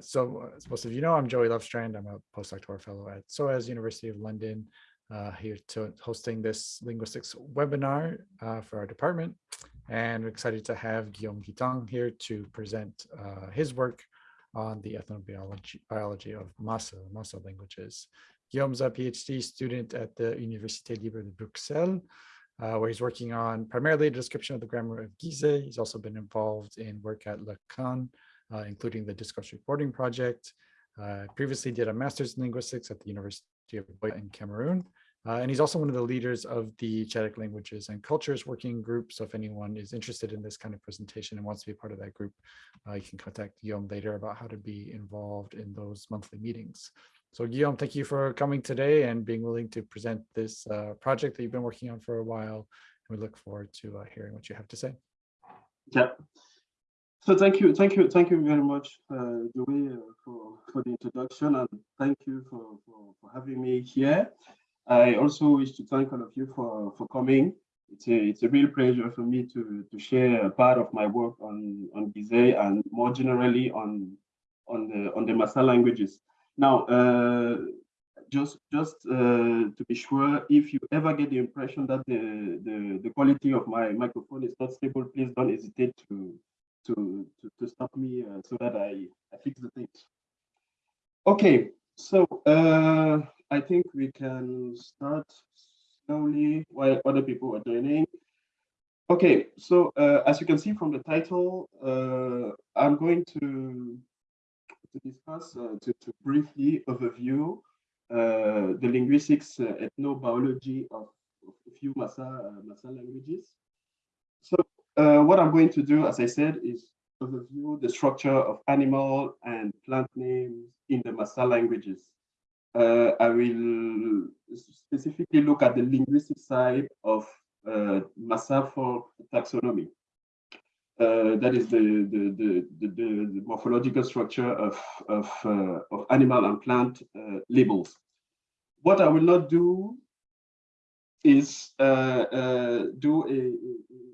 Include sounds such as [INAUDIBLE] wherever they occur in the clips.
so as most of you know, I'm Joey Lovestrand. I'm a postdoctoral fellow at SOAS University of London, uh, here to hosting this linguistics webinar uh, for our department. And we're excited to have Guillaume Guitang here to present uh, his work on the ethnobiology biology of Masa, Masa languages. Guillaume's a PhD student at the Université Libre de Bruxelles, uh, where he's working on primarily a description of the grammar of Gizeh. He's also been involved in work at LLACAN, uh, including the Discourse Reporting Project. Uh, previously did a master's in linguistics at the University of Buea in Cameroon. Uh, and he's also one of the leaders of the Chadic Languages and Cultures Working Group. So if anyone is interested in this kind of presentation and wants to be part of that group, uh, you can contact Guillaume later about how to be involved in those monthly meetings. So Guillaume, thank you for coming today and being willing to present this uh, project that you've been working on for a while. And we look forward to uh, hearing what you have to say. Yeah. So thank you, thank you, thank you very much, uh, Joey, uh, for, for the introduction and thank you for, for, for having me here. I also wish to thank all of you for, for coming. It's a, it's a real pleasure for me to, to share a part of my work on, on Gizeh and more generally on, on, the, on the Masa languages. Now, uh, just just uh, to be sure, if you ever get the impression that the, the, the quality of my microphone is not stable, please don't hesitate to, to, to, to stop me uh, so that I, I fix the things. Okay, so uh, I think we can start slowly while other people are joining. Okay, so uh, as you can see from the title, uh, I'm going to to discuss, uh, to, to briefly overview uh, the linguistics ethnobiology of, of a few Masa, Masa languages. So what I'm going to do, as I said, is overview the structure of animal and plant names in the Masa languages. Uh, I will specifically look at the linguistic side of uh, folk taxonomy. Uh, that is the, the, the, the, the morphological structure of, of, uh, of animal and plant uh, labels. What I will not do is uh, uh, do a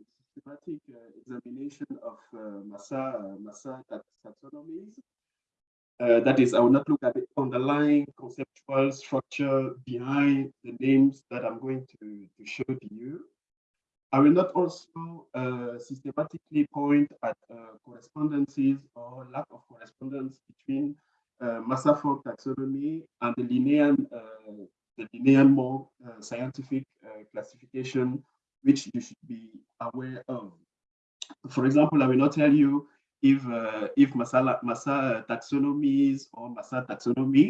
systematic examination of Masa, Masa taxonomies. that is, I will not look at the underlying conceptual structure behind the names that I'm going to, to show to you. I will not also uh, systematically point at uh, correspondences or lack of correspondence between uh, folk taxonomy and the Linnaean, uh, the Linnaean more uh, scientific uh, classification, which you should be aware of. For example, I will not tell you if if Masa, Masa taxonomies or Masa taxonomy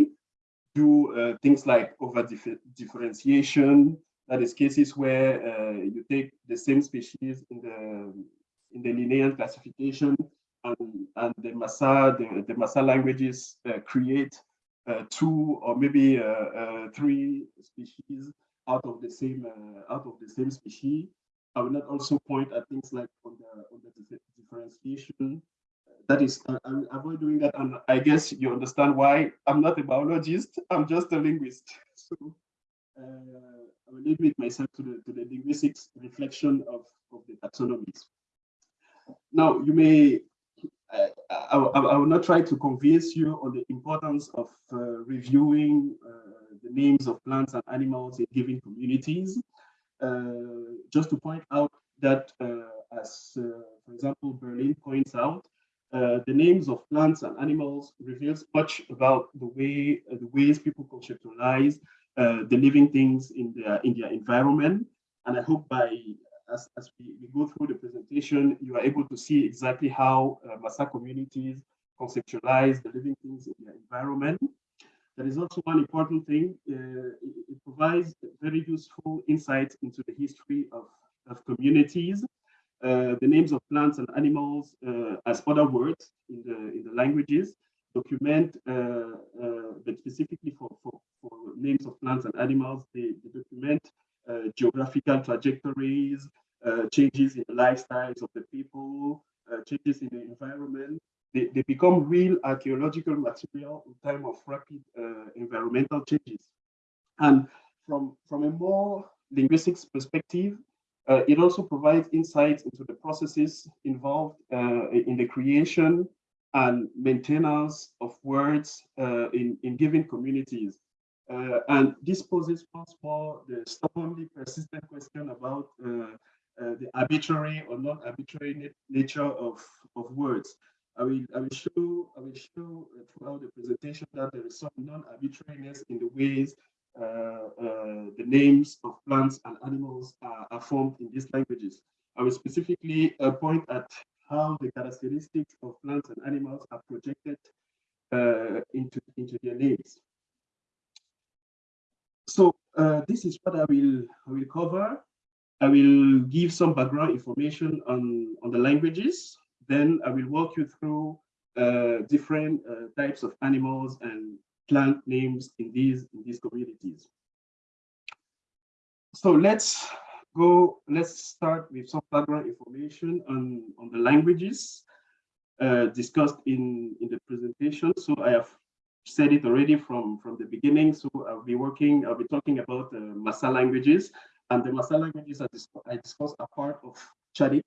do things like over differentiation, that is cases where uh, you take the same species in the in the Linnaean classification and, and the Masa, the, the Masa languages uh, create uh, two or maybe uh, uh, three species out of the same uh, out of the same species. I will not also point at things like on the on the differentiation. That is, I, I will avoid doing that, and I guess you understand why I'm not a biologist. I'm just a linguist. [LAUGHS] So uh, I will limit myself to the, to the linguistics reflection of, of the taxonomies. Now, you may, uh, I, I, will not try to convince you on the importance of uh, reviewing uh, the names of plants and animals in given communities. Uh, just to point out that, uh, as, for example, Berlin points out, uh, the names of plants and animals reveals much about the way uh, the ways people conceptualize uh, the living things in their in their environment. And I hope by as, as we, we, go through the presentation, you are able to see exactly how uh, communities conceptualize the living things in their environment. There is also one important thing. Uh, it, provides very useful insights into the history of, of communities. Uh, the names of plants and animals uh, as other words in the, in the languages document, uh, uh, but specifically for, for, for, names of plants and animals, they, they document uh, geographical trajectories, changes in the lifestyles of the people, changes in the environment. They, they become real archaeological material in time of rapid environmental changes. And from, from a more linguistics perspective, uh, it also provides insights into the processes involved uh, in the creation, and maintenance of words uh, in, in given communities. Uh, and this poses once more the stubbornly persistent question about uh, uh, the arbitrary or non-arbitrary nature of, of words. I will, I will show, I will show throughout the presentation that there is some non-arbitrariness in the ways uh, uh, the names of plants and animals are, are, formed in these languages. I will specifically uh, point at how the characteristics of plants and animals are projected uh, into, into their names. So uh, this is what I will, I will cover. I will give some background information on, on the languages. Then I will walk you through uh, different uh, types of animals and plant names in these, in these communities. So let's go, let's start with some background information on, on the languages uh, discussed in, in the presentation. So I have said it already from, from the beginning. So I'll be working, I'll be talking about uh, Masa languages. And the Masa languages I, dis I discussed are part of Chadic,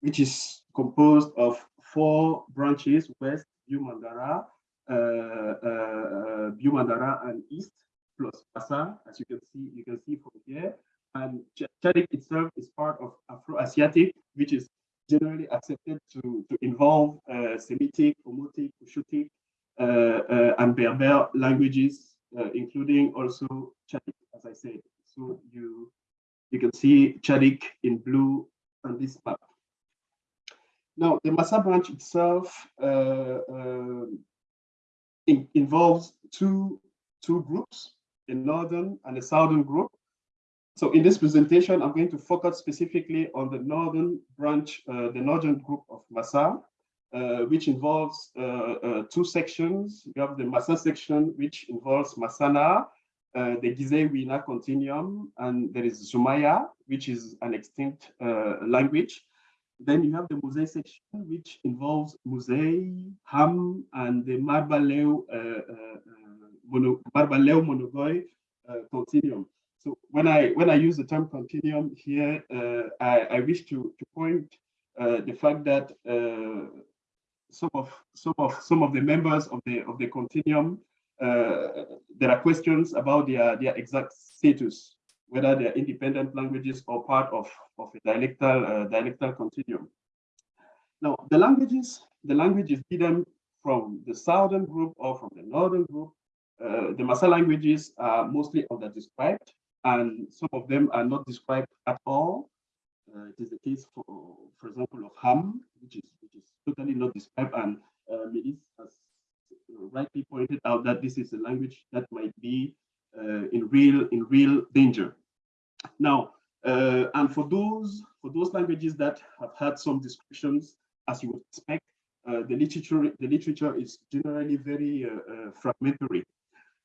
which is composed of four branches, West, Biu-Mandara, uh, uh, and East, plus Masa, as you can see, you can see from here. And Chadic itself is part of Afro-Asiatic, which is generally accepted to, to involve uh, Semitic, Omotic, Cushitic, uh, uh, and Berber languages, uh, including also Chadic, as I said. So you, you can see Chadic in blue on this map. Now, the Masa branch itself uh, uh, in, involves two, two groups, a northern and a southern group. So in this presentation, I'm going to focus specifically on the northern branch, uh, the northern group of Masa, uh, which involves uh, uh, two sections. You have the Masa section, which involves Masana, the Gizeh-Wina continuum, and there is Zumaya, which is an extinct language. Then you have the Musei section, which involves Musei, Ham, and the Marbaleu, uh, uh, mono, Marbaleu Monogoi continuum. So when I when I use the term continuum here, I, I, wish to, to point the fact that some of some of some of the members of the of the continuum uh, there are questions about their, their exact status, whether they're independent languages or part of, of a dialectal, uh, dialectal continuum. Now, the languages, the languages given from the southern group or from the northern group, uh, the Masa languages are mostly under-described, and some of them are not described at all. Uh, it is the case, for, for example, of Ham, which is, which is totally not described, and uh, Melis has rightly pointed out that this is a language that might be uh, in real in real danger. Now, uh, and for those for those languages that have had some descriptions, as you would expect, uh, the literature the literature is generally very uh, uh, fragmentary.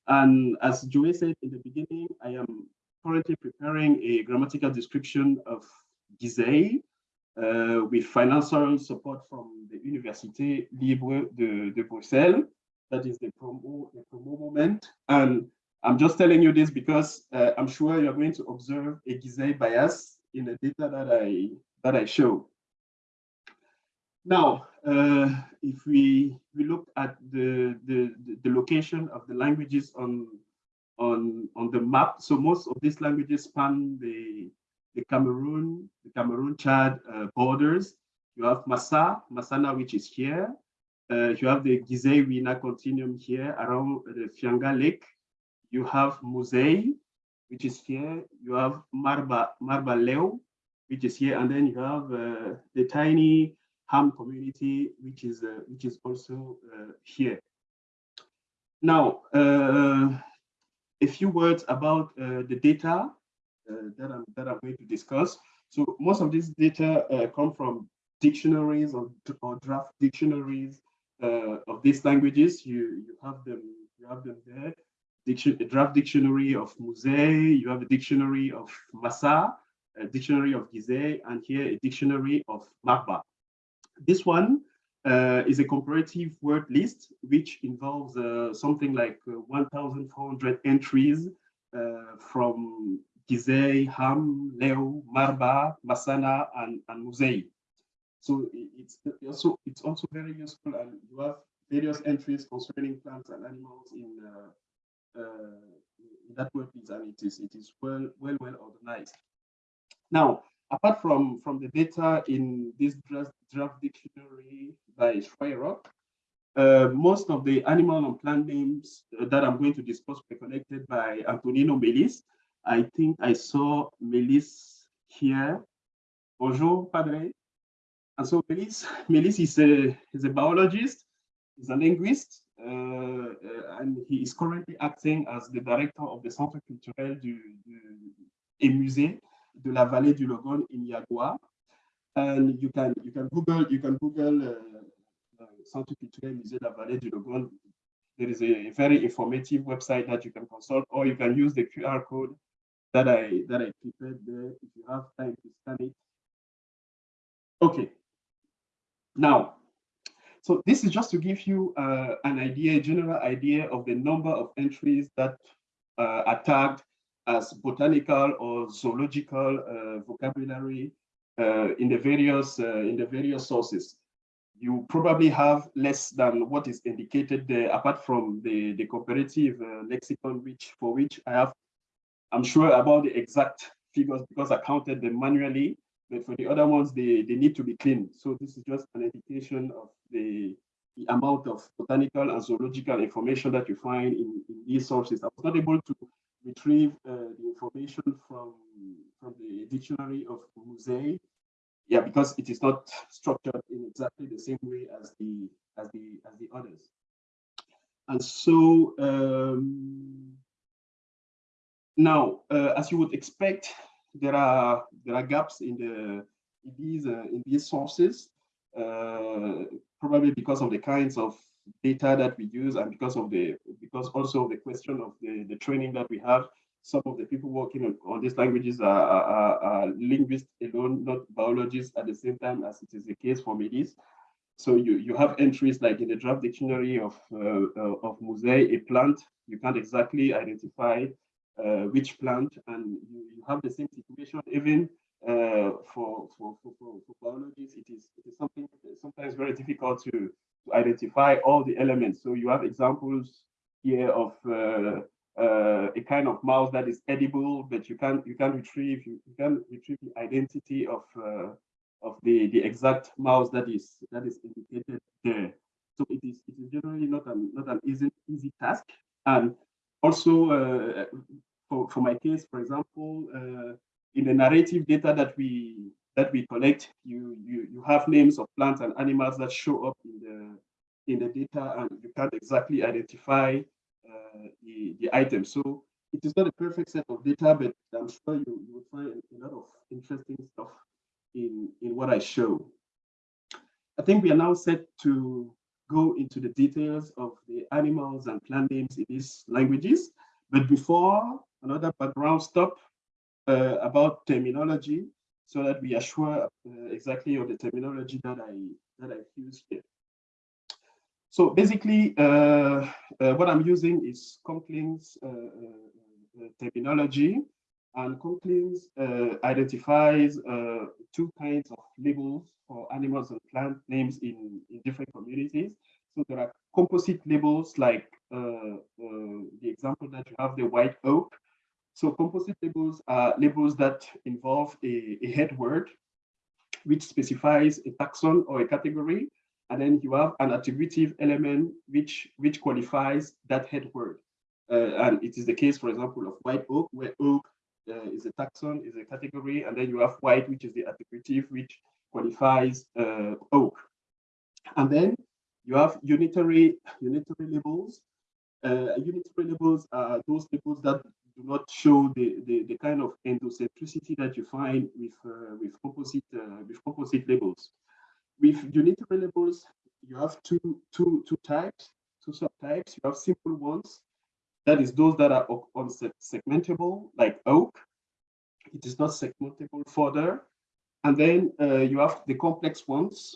And as Joe said in the beginning, I am currently preparing a grammatical description of Gizeh, uh, with financial support from the Université Libre de, de Bruxelles that is the promo, the promo moment. And I'm just telling you this because uh, I'm sure you're going to observe a Gizeh bias in the data that I that I show. Now, uh, if we we look at the, the the location of the languages on on on the map, so most of these languages span the the Cameroon, the Cameroon Chad uh, borders. You have Massa, Masana, which is here. Uh, you have the Gizeh-Wina continuum here around the Fianga Lake. You have Musei, which is here. You have Marba, Marba Leo, which is here. And then you have uh, the tiny Ham community, which is, uh, which is also uh, here. Now, uh, a few words about uh, the data that, I'm, that I'm going to discuss. So most of this data come from dictionaries or, or draft dictionaries uh, of these languages. You you have them you have them there. Diction, draft dictionary of Musei. You have a dictionary of Masa, a dictionary of Gizeh, and here a dictionary of Marba. This one uh, is a comparative word list, which involves uh, something like uh, 1,400 entries uh, from Gizeh, Ham, Leo, Marba, Masana, and, and Musei. So it's also it's also very useful, and you have various entries concerning plants and animals in uh, uh, that workpiece, and it is it is well well well organized. Now, apart from from the data in this draft, draft dictionary by Shryock, uh, most of the animal and plant names that I'm going to discuss were collected by Antonino Melis. I think I saw Melis here. Bonjour, Padre. And so Melis, Melis is a, is a biologist, he's a linguist, and he is currently acting as the director of the Centre culturel du, du, et musée de la vallée du Logone in Yagoua. And you can you can Google you can Google uh, uh, Centre culturel musée de la vallée du Logone. There is a, very informative website that you can consult, or you can use the QR code that I that I prepared there if you have time to scan it. Okay. Now, so this is just to give you uh, an idea, a general idea of the number of entries that uh, are tagged as botanical or zoological uh, vocabulary uh, in the various uh, in the various sources. You probably have less than what is indicated there, apart from the the comparative uh, lexicon, which for which I have, I'm sure about the exact figures because I counted them manually. But for the other ones, they, they need to be cleaned. So this is just an indication of the, the amount of botanical and zoological information that you find in, in these sources. I was not able to retrieve uh, the information from, from the dictionary of Musei. Yeah, because it is not structured in exactly the same way as the as the as the others. And so um, now, uh, as you would expect, there are there are gaps in the in these uh, in these sources, uh, probably because of the kinds of data that we use and because of the because also the question of the the training that we have. Some of the people working on, on these languages are, are, are linguists alone, not biologists at the same time as it is the case for Melis. So you, you have entries like in the draft dictionary of, uh, uh, of Musei, a plant, you can't exactly identify which plant, and you, you have the same situation even uh, for, for, for, for, for biologists. It is, it is something sometimes very difficult to, to identify all the elements. So you have examples here of uh, uh, a kind of mouse that is edible, but you can't you can't retrieve you, you can retrieve the identity of uh, of the the exact mouse that is that is indicated there. So it is it is generally not an not an easy easy task. And also uh, for for my case, for example, uh, in the narrative data that we that we collect, you you you have names of plants and animals that show up in the in the data, and you can't exactly identify uh, the, the item. So it is not a perfect set of data, but I'm sure you, you will find a lot of interesting stuff in, in what I show. I think we are now set to go into the details of the animals and plant names in these languages. But before, another background stop uh, about terminology so that we are sure uh, exactly of the terminology that I, that I use here. So basically, uh, uh, what I'm using is Conklin's uh, uh, terminology, and Conklin's uh, identifies uh, two kinds of labels for animals and plant names in, in different communities. So there are composite labels like uh, the example that you have the white oak. So composite labels are labels that involve a, a head word which specifies a taxon or a category and then you have an attributive element which which qualifies that head word. Uh, and it is the case, for example, of white oak, where oak uh, is a taxon, is a category, and then you have white, which is the attributive, which qualifies uh, oak. And then you have unitary unitary labels. Uh, unitary labels are those labels that do not show the, the, the kind of endocentricity that you find with uh, with composite uh, with composite labels. With unitary labels, you have two, two, two types, two subtypes. You have simple ones, that is those that are on segmentable, like oak. It is not segmentable further. And then uh, you have the complex ones,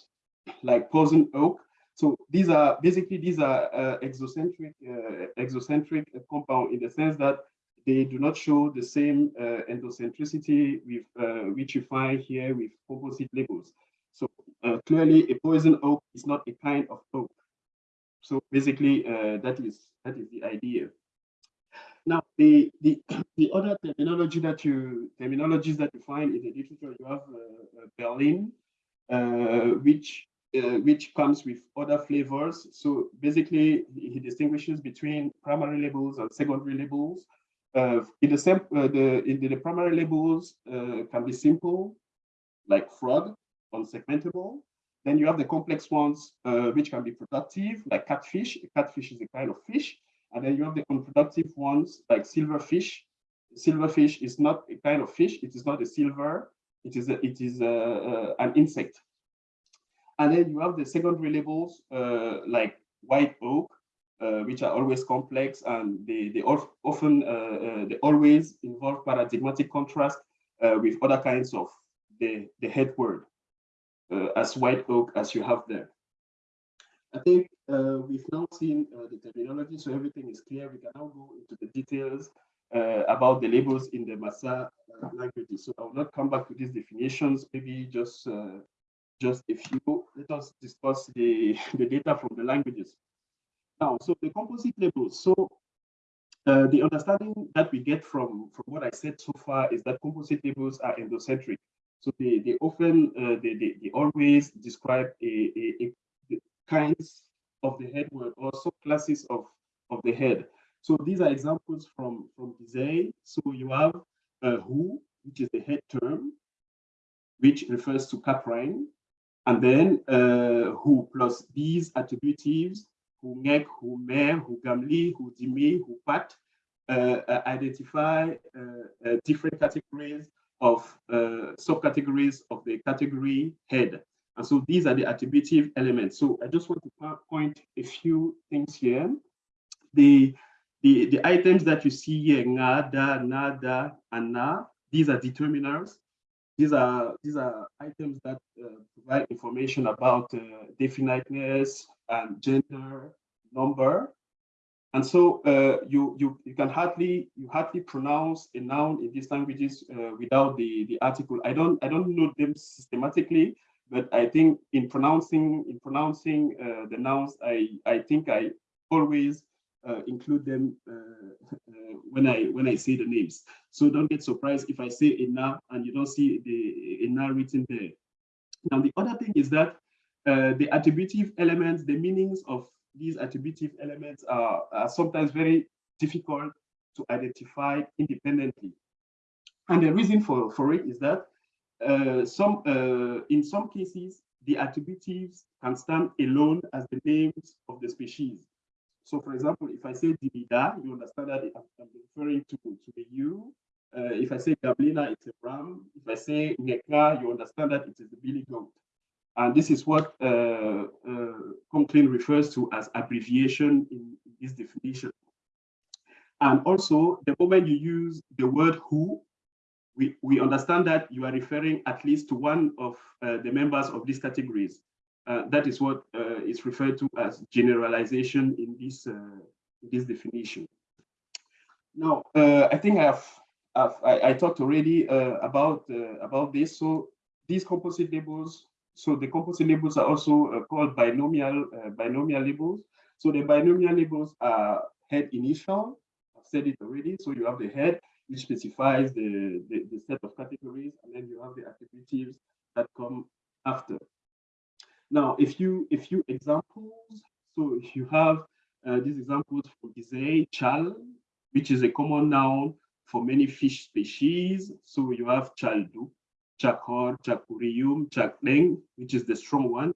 like poison oak. So these are basically these are uh, exocentric uh, exocentric compound in the sense that they do not show the same uh, endocentricity with uh, which you find here with composite labels. So uh, clearly a poison oak is not a kind of oak. So basically, uh, that is that is the idea. Now, the the [CLEARS THROAT] the other terminology that you terminologies that you find in the literature, you have uh, uh Berlin, uh, which uh, which comes with other flavors. So basically, he distinguishes between primary labels and secondary labels. Uh, in the same, uh, the in the, primary labels can be simple, like frog, unsegmentable. Then you have the complex ones, uh, which can be productive, like catfish. Catfish is a kind of fish. And then you have the unproductive ones, like silverfish. Silverfish is not a kind of fish. It is not a silver. It is a, it is a, an insect. And then you have the secondary labels uh, like white oak, uh, which are always complex and they, they often, uh, uh, they always involve paradigmatic contrast uh, with other kinds of the, the head word uh, as white oak as you have there. I think uh, we've now seen uh, the terminology, so everything is clear. We can now go into the details uh, about the labels in the Masa languages. So I will not come back to these definitions, maybe just just a few. Let us discuss the, [LAUGHS] the data from the languages. Now, so the composite labels. So uh, the understanding that we get from, from what I said so far is that composite labels are endocentric. So they, they often, uh, they, they, they, always describe a, a kinds of the head word or subclasses of, of the head. So these are examples from, from Gizeh. So you have uh, who, which is the head term, which refers to caprine. And then uh, who plus these attributives, who make, who may, who gamli, who dimi, who pat, uh, uh, identify uh, uh, different categories of subcategories of the category head. And so these are the attributive elements. So I just want to point a few things here. The, the, the items that you see here, nada, nada, and na, these are determiners. These are these are items that uh, provide information about uh, definiteness and gender, number, and so uh, you you you can hardly you hardly pronounce a noun in these languages uh, without the the article. I don't I don't know them systematically, but I think in pronouncing in pronouncing uh, the nouns, I I think I always uh, include them uh, uh, when I when I say the names. So don't get surprised if I say ina and you don't see the ina written there. Now the other thing is that uh, the attributive elements, the meanings of these attributive elements are, are sometimes very difficult to identify independently. And the reason for, for it is that uh, some uh, in some cases, the attributives can stand alone as the names of the species. So for example, if I say Dibida, you understand that I'm referring to, to the ewe. Uh, if I say Gablina, it's a ram. If I say Neka, you understand that it is the billy goat. And this is what uh, uh, refers to as abbreviation in this definition. And also, the moment you use the word who, we, we understand that you are referring at least to one of uh, the members of these categories. Uh, that is what uh, is referred to as generalization in this uh, this definition. Now, I think I've, I've I, I talked already about about this. So these composite labels. So the composite labels are also called binomial binomial labels. So the binomial labels are head initial. I've said it already. So you have the head, which specifies the, the, the, set of categories, and then you have the attributives that come after. Now, if you if you examples, so if you have uh, these examples for Gizeh, chal, which is a common noun for many fish species. So you have chaldu, chakor, chakurium, chakdeng, which is the strong one.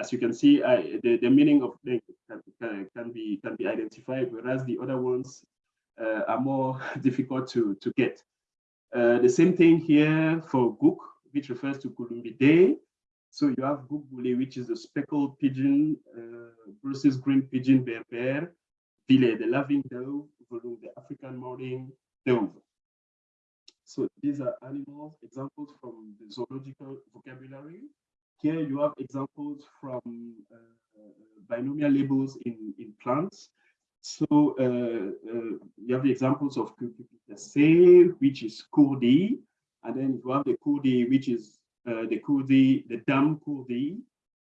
As you can see, I, the, the meaning of deng can, can, can, be can be identified, whereas the other ones uh, are more [LAUGHS] difficult to, to get. Uh, the same thing here for guk, which refers to Columbidae, so you have Gugule, which is the speckled pigeon uh, versus green pigeon berber, Vile, the loving dove, Volum, the African mourning dove. So these are animals, examples from the zoological vocabulary. Here you have examples from uh, binomial labels in, in plants. So uh, uh, you have the examples of Cucurbitaceae, which is Courdi, and then you have the Courdi, which is uh, the kudi, the dam kudi,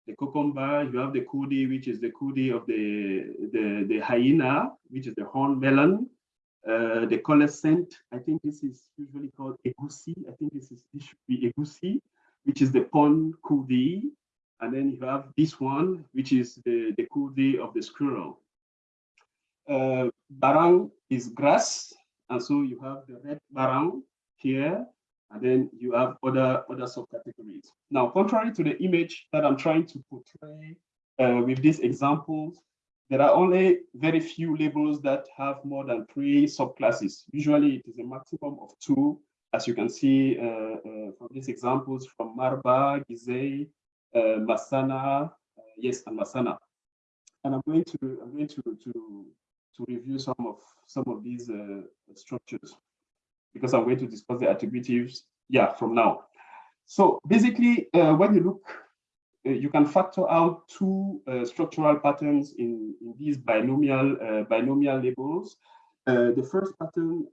the cucumber, you have the kudi, which is the kudi of the, the, the hyena, which is the horn melon, uh, the colocynth, I think this is usually called egusi. I think this is this should be egusi, which is the pond kudi. And then you have this one, which is the, the kudi of the squirrel. Uh, barang is grass. And so you have the red barang here, and then you have other, other subcategories. Now, contrary to the image that I'm trying to portray uh, with these examples, there are only very few labels that have more than three subclasses. Usually it is a maximum of two, as you can see uh, uh, from these examples from Marba, Gizeh, uh, Masana, uh, yes, and Masana. And I'm going to I'm going to to to review some of some of these uh, structures because I'm going to discuss the attributives, yeah, from now. So basically, uh, when you look uh, you can factor out two uh, structural patterns in, in these binomial uh, binomial labels. the first pattern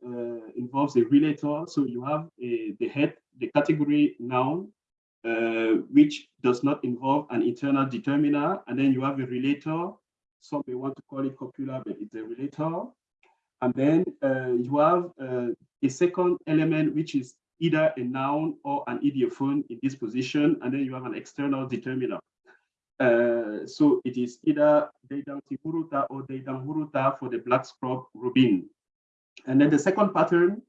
involves a relator. So you have a, the head, the category noun, which does not involve an internal determiner. And then you have a relator. Some may want to call it copula, but it's a relator. And then uh, you have uh, a second element, which is either a noun or an ideophone in this position, and then you have an external determiner. Uh, so it is either Deidang Tihuruta or Deidang Huruta for the black scrub robin. And then the second pattern,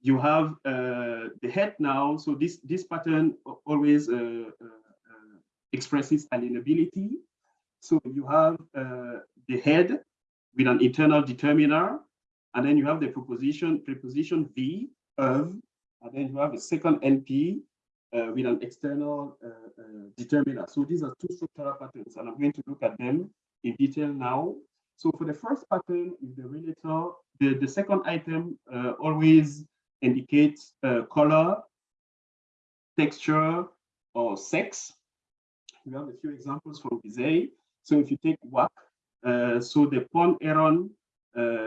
you have uh, the head noun. So this, this pattern always uh, uh, uh expresses alienability. So you have uh, the head with an internal determiner, and then you have the preposition, preposition V of and then you have a second NP uh, with an external uh, uh, determiner. So these are two structural patterns, and I'm going to look at them in detail now. So for the first pattern is the relator. The, the second item uh, always indicates uh, color, texture, or sex. We have a few examples from Gizeh. So if you take WAC, uh, so the pond heron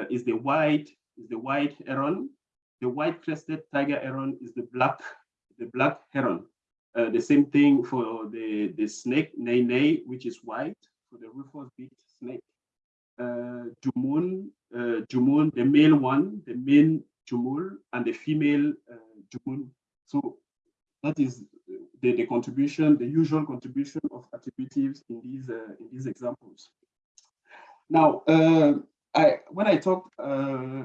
is the white, is the white heron. The white-crested tiger heron is the black, the black heron. Uh, the same thing for the, the snake, nene, which is white, for the rufous-beaked snake. Uh, Jumun, uh, Jumun, the male one, the male Jumul, and the female uh, Jumun. So that is the, the contribution, the usual contribution of attributives in these uh, in these examples. Now, uh, I when I talk uh,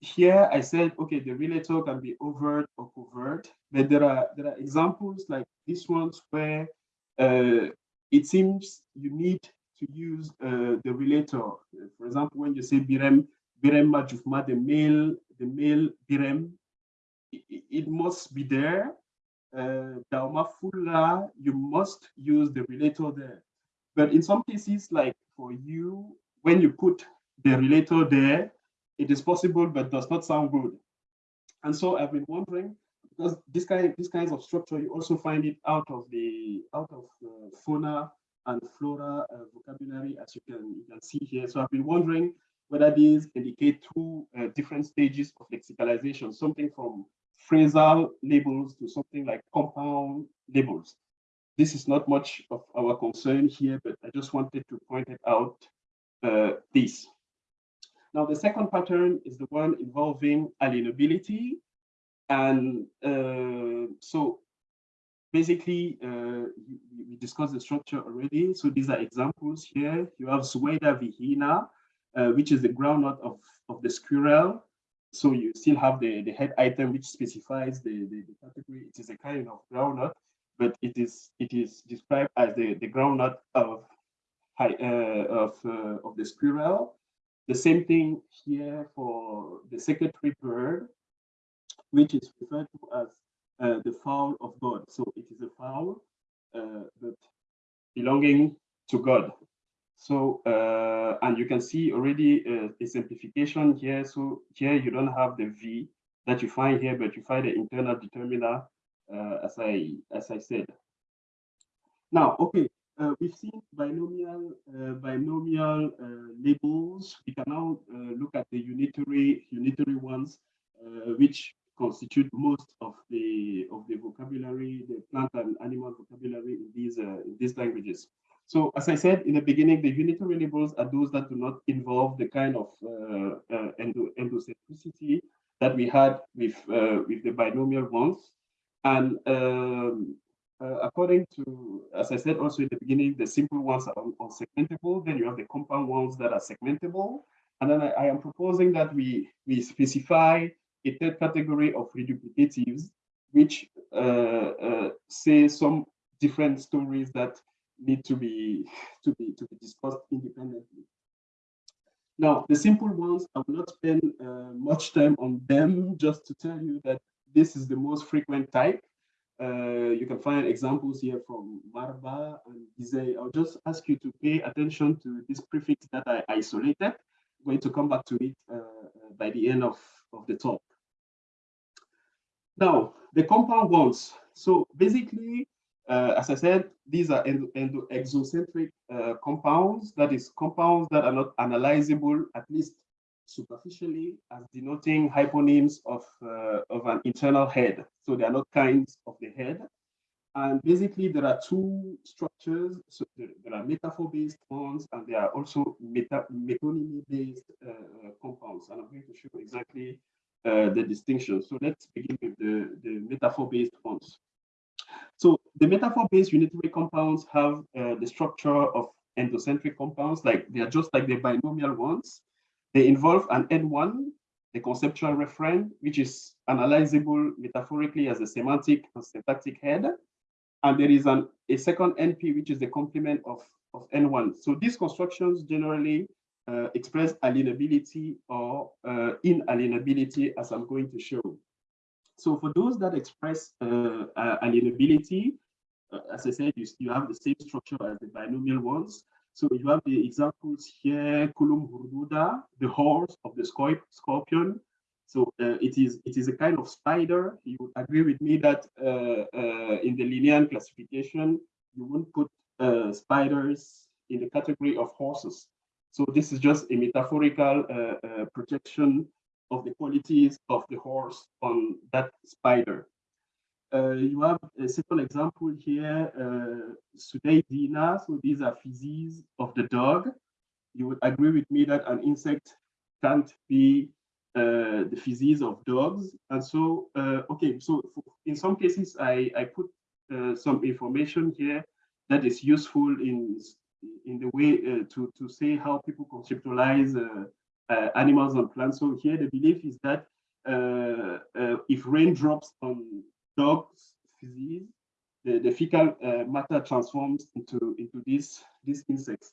here I said, okay, the relator can be overt or covert, but there are there are examples like these ones where uh, it seems you need to use uh, the relator. For example, when you say birem, birem majufma, the male, the male birem, it, it must be there. Uh, Dauma fulla, you must use the relator there. But in some cases, like for you, when you put the relator there, it is possible, but does not sound good. And so I've been wondering, because this kind, these kinds of structure, you also find it out of the out of uh, fauna and flora uh, vocabulary, as you can you can see here. So I've been wondering whether these indicate two uh, different stages of lexicalization, something from phrasal labels to something like compound labels. This is not much of our concern here, but I just wanted to point it out uh, this. Now, the second pattern is the one involving alienability. And uh, so basically, uh, we discussed the structure already. So these are examples here. You have Sueda vihina, uh, which is the groundnut of, of the squirrel. So you still have the, the head item, which specifies the, the, the category. It is a kind of groundnut, but it is it is described as the, the groundnut of, uh, of, uh, of the squirrel. The same thing here for the secretary bird, which is referred to as uh, the fowl of God. So it is a fowl, uh, but belonging to God. So, uh, and you can see already uh, a simplification here. So here you don't have the V that you find here, but you find the internal determiner, uh, as I as I said. Now, okay, uh, we've seen binomial uh, binomial uh, labels. We can now look at the unitary unitary ones, which constitute most of the of the vocabulary, the plant and animal vocabulary in these in these languages. So as I said in the beginning, the unitary labels are those that do not involve the kind of uh, uh, endo endocentricity that we had with uh, with the binomial ones. And um, uh, according to, as I said also in the beginning, the simple ones are unsegmentable. Then you have the compound ones that are segmentable. And then I, I am proposing that we, we specify a third category of reduplicatives, which uh, uh, say some different stories that need to be to be to be discussed independently. Now, the simple ones, I will not spend uh, much time on them, just to tell you that this is the most frequent type. Uh, you can find examples here from Marba and Gizeh. I'll just ask you to pay attention to this prefix that I isolated. I'm going to come back to it uh, uh, by the end of, of the talk. Now, the compound ones. So basically, uh, as I said, these are endo, endo exocentric uh, compounds, that is compounds that are not analyzable, at least superficially, as denoting hyponyms of, uh, of an internal head. So they are not kinds of the head. And basically, there are two structures. So there, there are metaphor-based ones, and there are also meta metonymy-based uh, compounds. And I'm going to show exactly uh, the distinction. So let's begin with the, the metaphor-based ones. The metaphor-based unitary compounds have uh, the structure of endocentric compounds, like they are just like the binomial ones. They involve an N1, the conceptual referent, which is analyzable metaphorically as a semantic and syntactic head. And there is an, a second NP, which is the complement of, of N1. So these constructions generally uh, express alienability or uh, inalienability, as I'm going to show. So for those that express uh, alienability, as I said, you, you have the same structure as the binomial ones. So you have the examples here, Kulum hurduda, the horse of the scorpion. So uh, it is it is a kind of spider. You would agree with me that uh, uh, in the Linnean classification, you wouldn't put uh, spiders in the category of horses. So this is just a metaphorical uh, uh, projection of the qualities of the horse on that spider. Uh, you have a simple example here, uh. So these are feces of the dog. You would agree with me that an insect can't be uh, the feces of dogs. And so, uh, okay, so in some cases, I, I put uh, some information here that is useful in, in the way uh, to, to say how people conceptualize animals and plants. So here the belief is that if rain drops on dogs the, the fecal uh, matter transforms into, into this, this insect,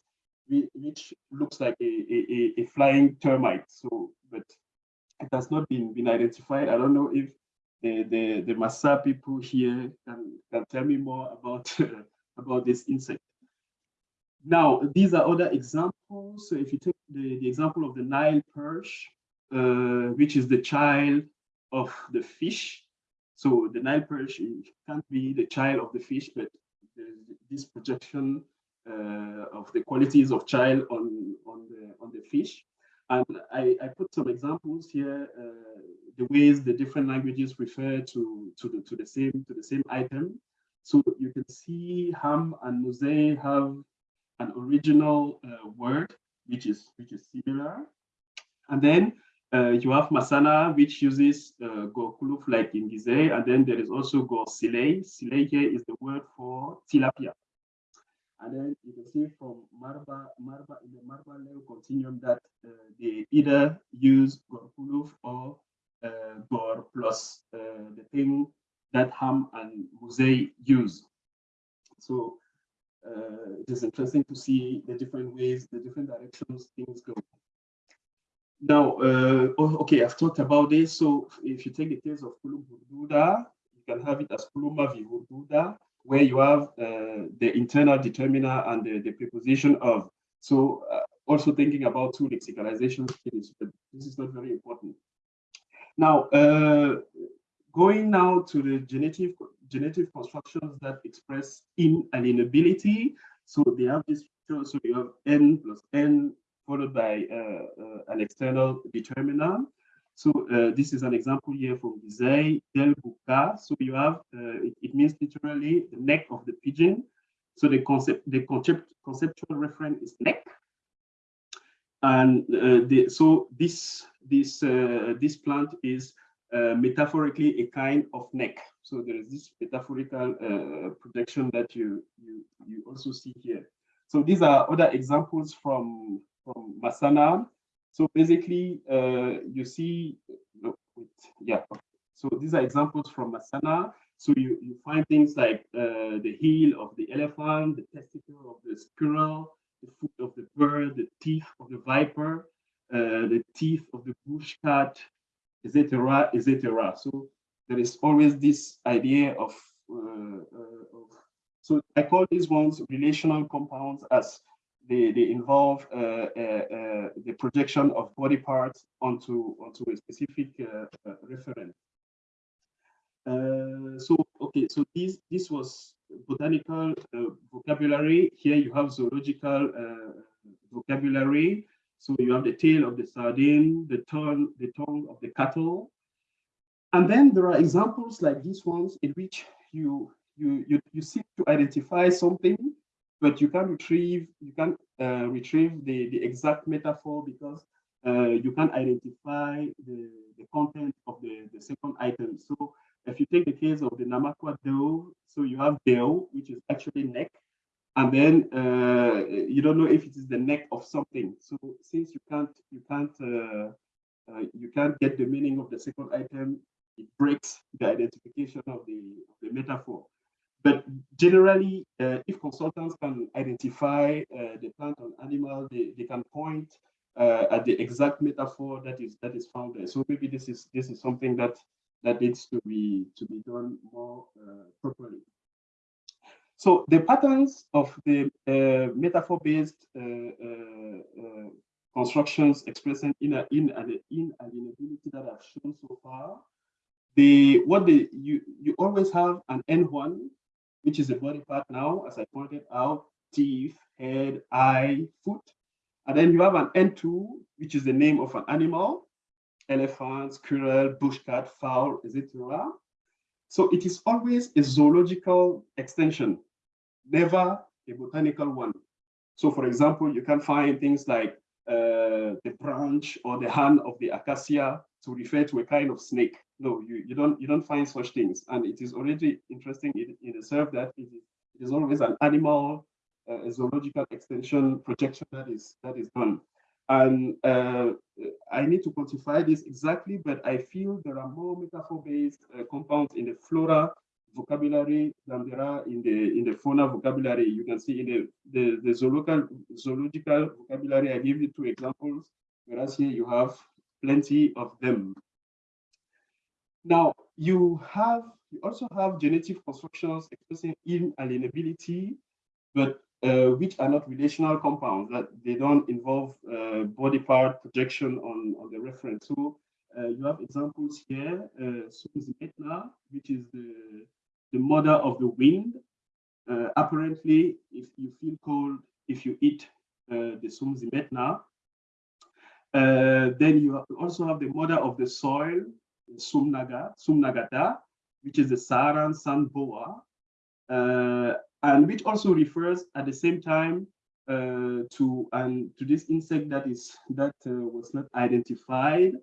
which looks like a, a, a flying termite. So, but it has not been, been identified. I don't know if the, the, the Massa people here can, can tell me more about, [LAUGHS] about this insect. Now, these are other examples. So if you take the, the example of the Nile perch, uh, which is the child of the fish, so the Nile perch can't be the child of the fish, but this projection uh, of the qualities of child on, on, the, on the fish. And I, I put some examples here, uh, the ways the different languages refer to, to, the, to, the same, to the same item. So you can see Ham and Mose have an original uh, word, which is, which is similar. And then uh, you have Masana, which uses uh, like in Gizeh, and then there is also Gorsilei. Silei here is the word for tilapia. And then you can see from Marba, Marba in the Marba Leo continuum that uh, they either use Gorkuluf or uh, Gor plus uh, the thing that Ham and Mose use. So uh, it is interesting to see the different ways, the different directions things go. Now, uh, oh, okay, I've talked about this. So if you take the case of Kulum you can have it as Kuluma vi Hurduda, where you have uh, the internal determiner and the, the preposition of. So uh, also thinking about two lexicalization this is not very important. Now, uh, going now to the genitive, genetic constructions that express inalienability. So they have this, so you have n plus n followed by uh, uh, an external determiner. So uh, this is an example here from Gizeh del Buka. So you have, it, it, means literally the neck of the pigeon. So the concept, the concept, conceptual reference is neck. And uh, the, so this, this, uh, this plant is uh, metaphorically a kind of neck. So there is this metaphorical projection that you, you, you also see here. So these are other examples from, from Masana. So basically, uh, you see, yeah. So these are examples from Masana. So you, you find things like uh, the heel of the elephant, the testicle of the squirrel, the foot of the bird, the teeth of the viper, uh, the teeth of the bush cat, etc., etc. So there is always this idea of, uh, uh, of, so I call these ones relational compounds as they, they involve uh, uh, uh the projection of body parts onto, onto a specific reference. so, okay, so this, this was botanical vocabulary. Here you have zoological vocabulary. So you have the tail of the sardine, the tongue, the tongue of the cattle. And then there are examples like these ones in which you you you, you seek to identify something, but you can retrieve you can uh, retrieve the the exact metaphor because uh, you can identify the the content of the the second item. So if you take the case of the Namaqua dove, so you have deo, which is actually neck, and then uh, you don't know if it is the neck of something. So since you can't you can't uh, uh, you can't get the meaning of the second item, it breaks the identification of the, of the metaphor. But generally, uh, if consultants can identify uh, the plant or animal, they, they can point uh, at the exact metaphor that is that is found there. So maybe this is this is something that that needs to be to be done more properly. So the patterns of the uh, metaphor-based uh, uh, uh constructions expressing in, in, inalienability that I've shown so far, the what the you you always have an N1, which is a body part now, as I pointed out, teeth, head, eye, foot, and then you have an N2, which is the name of an animal, elephant, squirrel, bushcat, fowl, etc. So it is always a zoological extension never a botanical one. So for example, you can find things like the branch or the hand of the acacia to refer to a kind of snake. No, you, you don't you don't find such things. And it is already interesting in, in itself that it is, it is always an animal, uh, zoological extension projection that is that is done. And uh, I need to quantify this exactly, but I feel there are more metaphor-based uh, compounds in the flora vocabulary than there are in the in the fauna vocabulary. You can see in the the, the zoological zoological vocabulary. I give you two examples, whereas here you have plenty of them. Now you have you also have genetic constructions expressing inalienability, but uh, which are not relational compounds that they don't involve uh, body part projection on on the reference. So uh, you have examples here, uh, which is the the mother of the wind. Uh, apparently, if you feel cold, if you eat uh, the Sumzimetna, uh, then you also have the mother of the soil, Sumnaga, Sumnagata, which is the Saharan sand boa, uh, and which also refers at the same time uh, to and to this insect that is that uh, was not identified.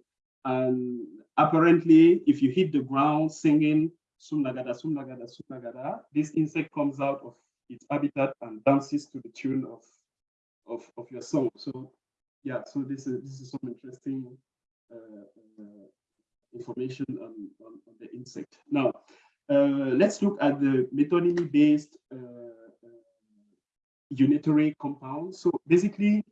And apparently, if you hit the ground singing Sumnagada, Sumnagada, Sumnagada. This insect comes out of its habitat and dances to the tune of, of, of your song. So yeah, so this is, this is some interesting uh, uh, information on, on, on, the insect. Now, uh, let's look at the metonymy-based uh, unitary compounds. So basically,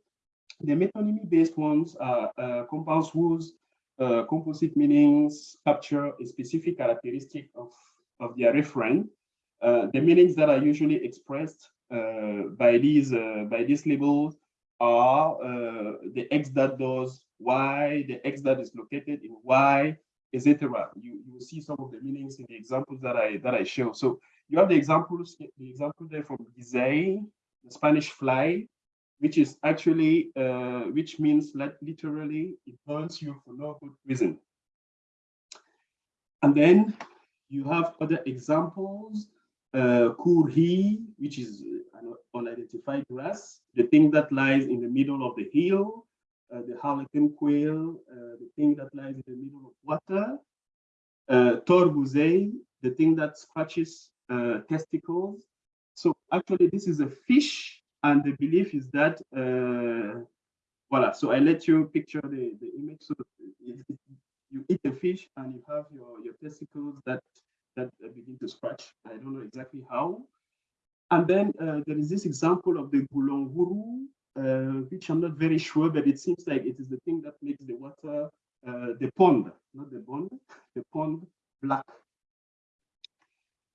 the metonymy-based ones are uh, compounds whose uh, composite meanings capture a specific characteristic of, of their referent. Uh, the meanings that are usually expressed uh, by these uh, by these labels are uh, the X that does Y, the X that is located in Y, etc. You you will see some of the meanings in the examples that I that I show. So you have the examples, the example there from Gizeh, the Spanish fly, which is actually, uh, which means literally it burns you for no good reason. And then you have other examples, uh, kurhi, which is an unidentified grass, the thing that lies in the middle of the hill, uh, the harlequin quail, uh, the thing that lies in the middle of water, uh, torbuzei, the thing that scratches uh, testicles. So actually this is a fish and the belief is that, uh, voila, so I let you picture the, the image. So it, it, you eat the fish and you have your, your testicles that, that begin to scratch. I don't know exactly how. And then uh, there is this example of the gulonguru, uh, which I'm not very sure, but it seems like it is the thing that makes the water, uh, the pond, not the pond, [LAUGHS] the pond black.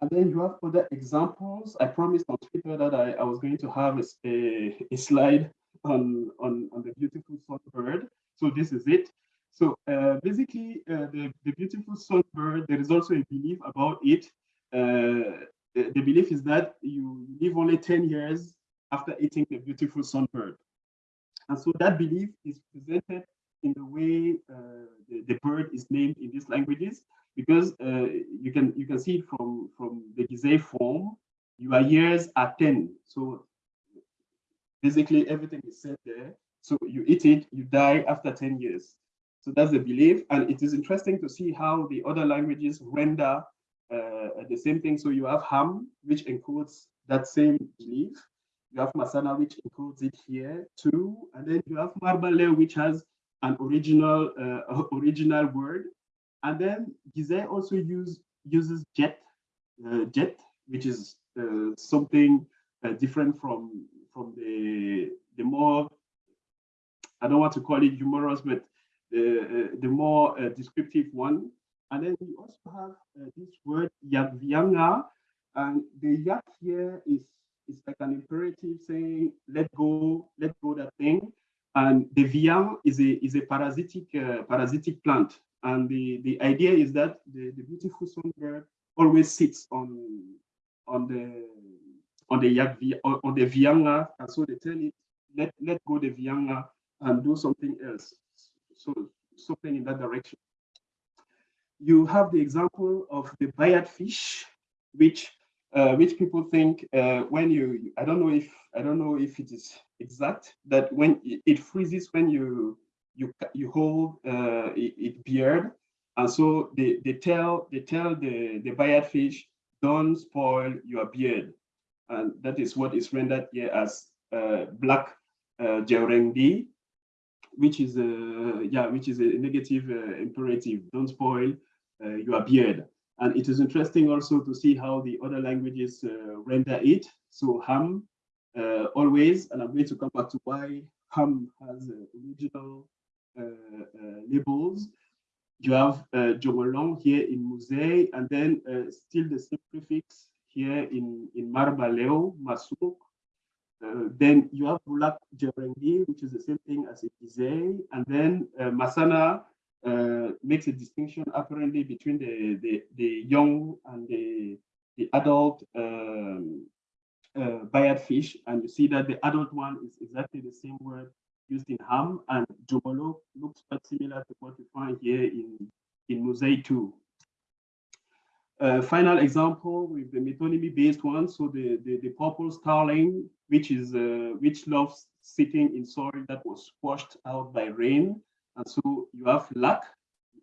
And then you have other examples. I promised on Twitter that I, I was going to have a, a, slide on, on, on the beautiful songbird. So this is it. So uh, basically, uh, the, the beautiful songbird, there is also a belief about it. Uh, the, the, belief is that you live only 10 years after eating the beautiful songbird. And so that belief is presented in the way uh, the, the bird is named in these languages because uh, you can you can see it from from the Gizeh form. Your years are 10. So basically everything is said there. So you eat it, you die after 10 years. So that's the belief. And it is interesting to see how the other languages render uh, the same thing. So you have Ham, which encodes that same belief. You have Masana, which encodes it here too. And then you have Marbale, which has an original uh, [LAUGHS] original word and then Gizeh also use, uses jet, uh, jet, which is uh, something uh, different from from the the more I don't want to call it humorous, but the uh, the more uh, descriptive one. And then we also have uh, this word yakvianga, and the yak here is is like an imperative saying let go, let go that thing. And the viang is a is a parasitic uh, parasitic plant and the, the idea is that the, the beautiful songbird always sits on on the on the yak on the vianga, and so they tell it let let go the vianga and do something else. So something in that direction. You have the example of the bayat fish, which uh, which people think uh, when you I don't know if I don't know if it is exact that when it freezes when you you you hold uh, it, it beard, and so they they tell they tell the the bayat fish don't spoil your beard, and that is what is rendered here as uh, black uh, which is a yeah which is a negative uh, imperative. Don't spoil uh, your beard. And it is interesting also to see how the other languages uh, render it. So ham uh, always, and I'm going to come back to why ham has original uh, uh, labels. You have uh, Jongolong here in Musei, and then still the same prefix here in, in Marbaleo, Masuk. Uh, then you have Bulak Jerengi, which is the same thing as Ikize. And then uh, Masana uh, makes a distinction apparently between the, the, the young and the, the adult um, bayat fish. And you see that the adult one is exactly the same word used in Ham, and Jomolo looks quite similar to what we find here in, in Musei 2. Uh, final example with the metonymy based one. So the, the, the purple starling, which is uh, which loves sitting in soil that was washed out by rain. And so you have lac,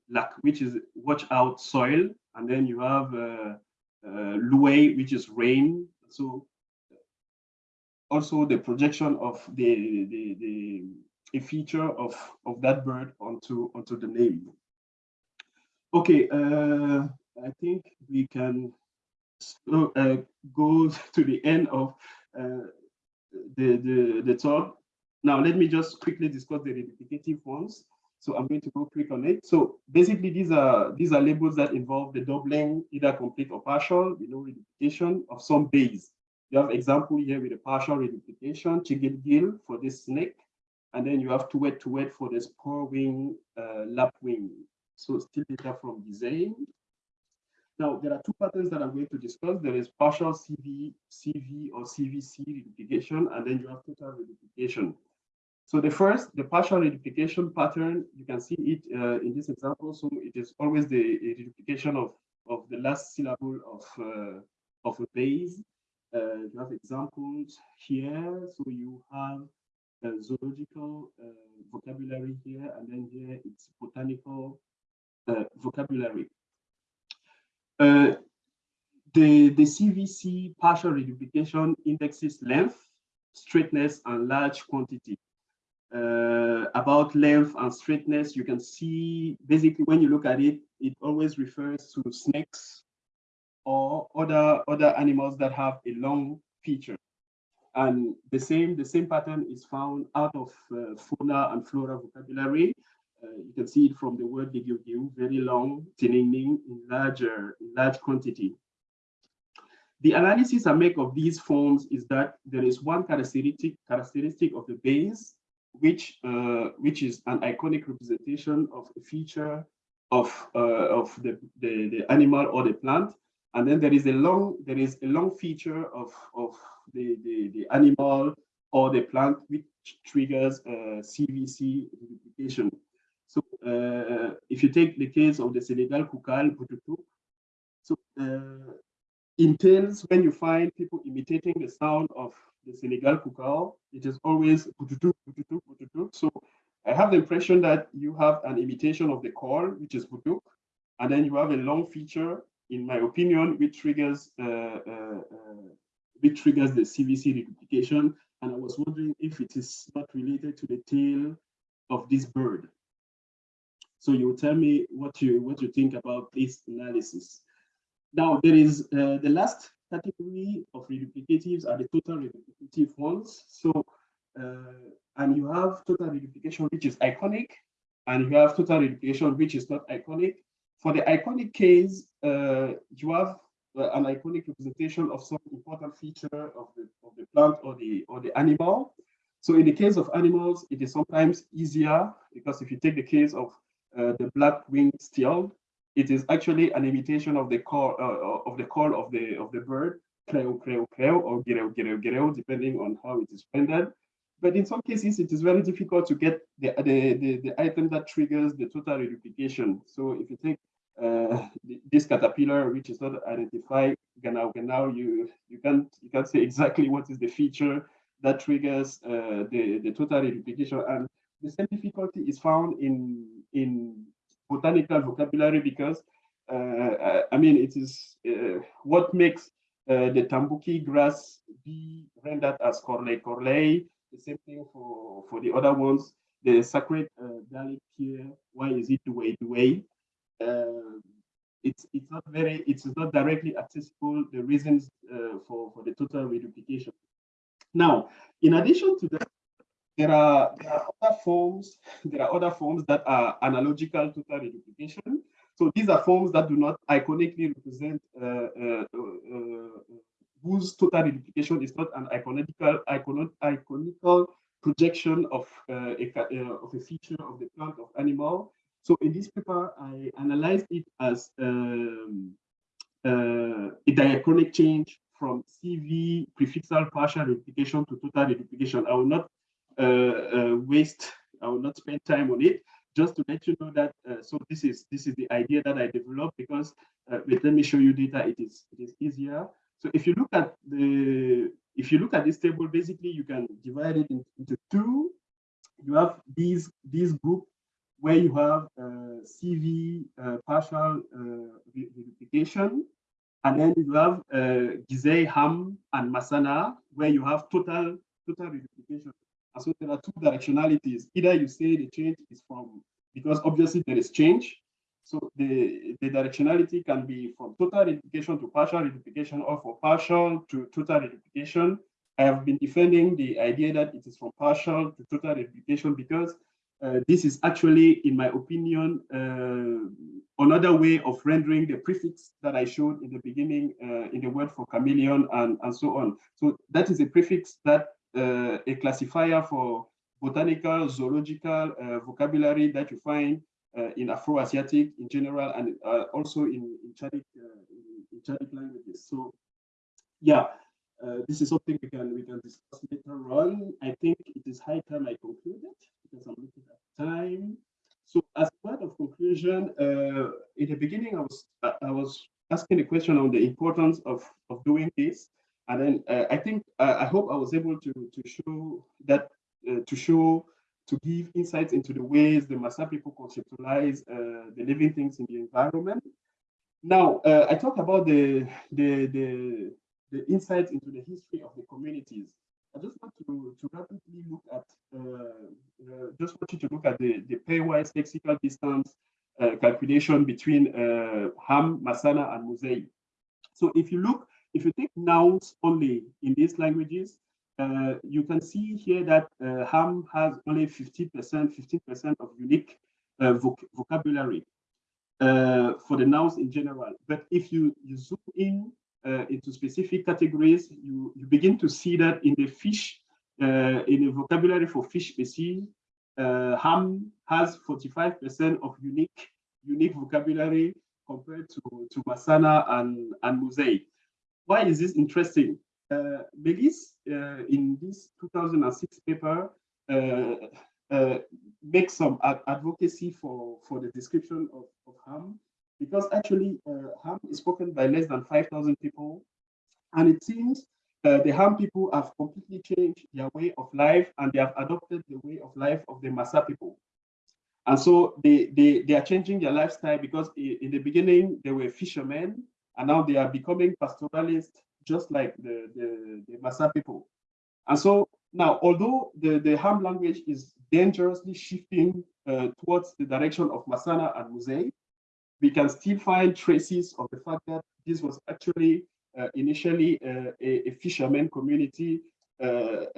lac, which is watch out soil. And then you have uh, uh, which is rain. So also the projection of the, the, the a feature of, of that bird onto, onto the name. Okay, uh, I think we can uh, go [LAUGHS] to the end of uh, the, the, the talk. Now, let me just quickly discuss the replicative ones. So I'm going to go quick on it. So basically, these are these are labels that involve the doubling, either complete or partial, you know, replication of some base. You have example here with a partial reduplication, chigil for this snake, and then you have to wait to wait for the spur wing, uh, lap wing. So still data from design. Now there are two patterns that I'm going to discuss. There is partial CV, CV or CVC reduplication, and then you have total reduplication. So the first, the partial reduplication pattern, you can see it uh, in this example. So it is always the reduplication of, of the last syllable of, uh, of a base. Uh, you have examples here. So you have zoological uh, vocabulary here, and then here it's botanical uh, vocabulary. Uh, the, the CVC partial reduplication indexes length, straightness, and large quantity. Uh, about length and straightness, you can see basically when you look at it, it always refers to snakes or other other animals that have a long feature. And the same the same pattern is found out of uh, fauna and flora vocabulary. Uh, you can see it from the word digiu, very long, tinning in larger in large quantity. The analysis I make of these forms is that there is one characteristic characteristic of the base which uh, which is an iconic representation of a feature of uh, of the, the, the animal or the plant and then there is a long there is a long feature of of the the, the animal or the plant which triggers uh, CVC replication. So uh, if you take the case of the Senegal Coucal Bututu, so uh, in tales when you find people imitating the sound of the Senegal Coucal, it is always bututu, bututu, bututu. So I have the impression that you have an imitation of the call, which is butuk, and then you have a long feature, in my opinion, which triggers uh, uh, uh, which triggers the CVC replication. And I was wondering if it is not related to the tail of this bird. So you tell me what you what you think about this analysis. Now there is uh, the last category of reduplicatives are the total reduplicative ones. So, uh, and you have total reduplication, which is iconic, and you have total reduplication, which is not iconic. For the iconic case, uh, you have uh, an iconic representation of some important feature of the, of the plant or the, or the animal. So in the case of animals, it is sometimes easier because if you take the case of uh, the black-winged teal, it is actually an imitation of the call uh, of the call of the of the bird, creo, creo, creo, or gireo, gireo, gireo, depending on how it is rendered. But in some cases, it is very difficult to get the, the, the, the item that triggers the total reduplication. So if you take uh, this caterpillar, which is not identified, now, now you you can't you can't say exactly what is the feature that triggers uh, the the total reduplication, and the same difficulty is found in in botanical vocabulary because uh, I mean it is uh, what makes uh, the tambookie grass be rendered as corley corley. The same thing for for the other ones. The sacred uh, garlic here. Why is it the way way? Uh, it's it's not very it's not directly accessible. The reasons uh, for for the total reduplication. Now, in addition to that, there are, there are other forms, there are other forms that are analogical to total reduplication. So these are forms that do not iconically represent uh, uh, uh, whose total reduplication is not an iconical, iconic, iconical projection of, uh, a, uh, of a feature of the plant of animal. So in this paper, I analyzed it as um, uh, a diachronic change from CV prefixal partial replication to total replication. I will not waste, I will not spend time on it. Just to let you know that, uh, so this is this is the idea that I developed because, but let me show you data. It is it is easier. So if you look at the if you look at this table, basically you can divide it into two. You have these these group where you have uh, CV uh, partial uh, and then you have uh, Gizeh, Ham, and Masana, where you have total total verification. And so there are two directionalities. Either you say the change is from, because obviously there is change. So the, the directionality can be from total reduplication to partial reduplication or from partial to total reduplication. I have been defending the idea that it is from partial to total reduplication because uh, this is actually, in my opinion, uh, another way of rendering the prefix that I showed in the beginning uh, in the word for chameleon and, and so on. So that is a prefix that a classifier for botanical, zoological uh, vocabulary that you find uh, in Afro-Asiatic in general and also in, in Chadic, in, Chadic languages. So yeah, uh, this is something we can we can discuss later on. I think it is high time I concluded because I'm looking at time. So as part of conclusion, uh, in the beginning, I was I was asking a question on the importance of of doing this, and then uh, I think uh, I hope I was able to to show that uh, to show to give insights into the ways the Massa people conceptualize uh, the living things in the environment. Now, uh, I talked about the, the, the, the, insights into the history of the communities. I just want to, to rapidly look at, uh, just want you to look at the, the pairwise lexical distance calculation between Ham, Masana, and Musei. So if you look, if you take nouns only in these languages, uh, you can see here that uh, Ham has only 50%, 15% of unique uh, voc vocabulary uh, for the nouns in general. But if you, you zoom in uh, into specific categories, you, you begin to see that in the fish, uh, in the vocabulary for fish species, Ham has 45% of unique unique vocabulary compared to, to Masana and, and Musei. Why is this interesting? uh, uh, in this 2006 paper, uh, uh, makes some ad advocacy for, for the description of, of Ham, because actually uh, Ham is spoken by less than 5,000 people. And it seems uh, the Ham people have completely changed their way of life and they have adopted the way of life of the Massa people. And so they, they, they are changing their lifestyle because in the beginning they were fishermen and now they are becoming pastoralists just like the, the, the people. And so now, although the, the Ham language is dangerously shifting uh, towards the direction of Masana and Musei, we can still find traces of the fact that this was actually uh, initially uh, a, a, fisherman community, uh,